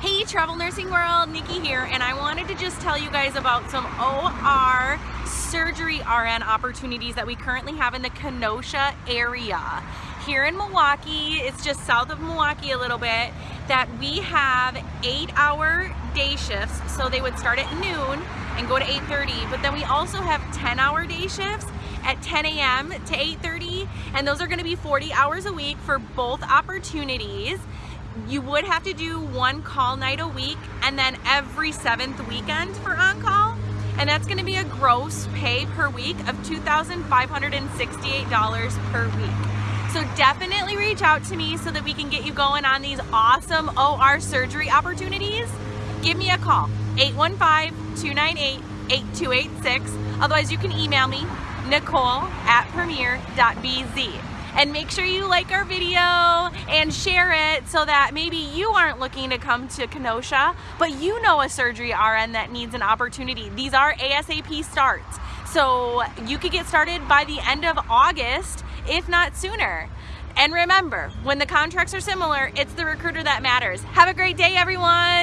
Hey Travel Nursing World, Nikki here, and I wanted to just tell you guys about some OR surgery RN opportunities that we currently have in the Kenosha area. Here in Milwaukee, it's just south of Milwaukee a little bit, that we have eight hour day shifts, so they would start at noon and go to 8.30, but then we also have 10 hour day shifts at 10 a.m. to 8.30, and those are gonna be 40 hours a week for both opportunities you would have to do one call night a week and then every seventh weekend for on-call and that's going to be a gross pay per week of $2,568 per week. So definitely reach out to me so that we can get you going on these awesome OR surgery opportunities. Give me a call, 815-298-8286. Otherwise you can email me, nicole at premier.bz and make sure you like our video and share it so that maybe you aren't looking to come to Kenosha, but you know a surgery RN that needs an opportunity. These are ASAP starts. So you could get started by the end of August, if not sooner. And remember, when the contracts are similar, it's the recruiter that matters. Have a great day, everyone.